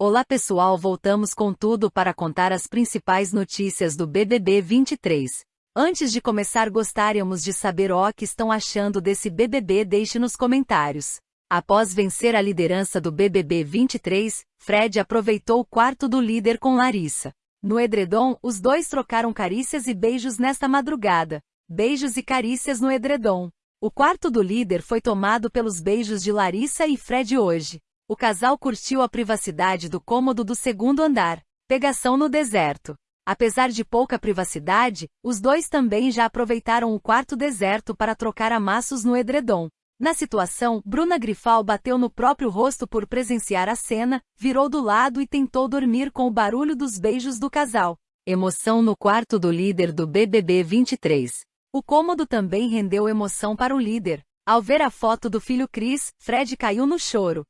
Olá pessoal, voltamos com tudo para contar as principais notícias do BBB 23. Antes de começar, gostaríamos de saber o que estão achando desse BBB, deixe nos comentários. Após vencer a liderança do BBB 23, Fred aproveitou o quarto do líder com Larissa. No edredom, os dois trocaram carícias e beijos nesta madrugada. Beijos e carícias no edredom. O quarto do líder foi tomado pelos beijos de Larissa e Fred hoje. O casal curtiu a privacidade do cômodo do segundo andar. Pegação no deserto. Apesar de pouca privacidade, os dois também já aproveitaram o quarto deserto para trocar amassos no edredom. Na situação, Bruna Grifal bateu no próprio rosto por presenciar a cena, virou do lado e tentou dormir com o barulho dos beijos do casal. Emoção no quarto do líder do BBB 23. O cômodo também rendeu emoção para o líder. Ao ver a foto do filho Chris, Fred caiu no choro.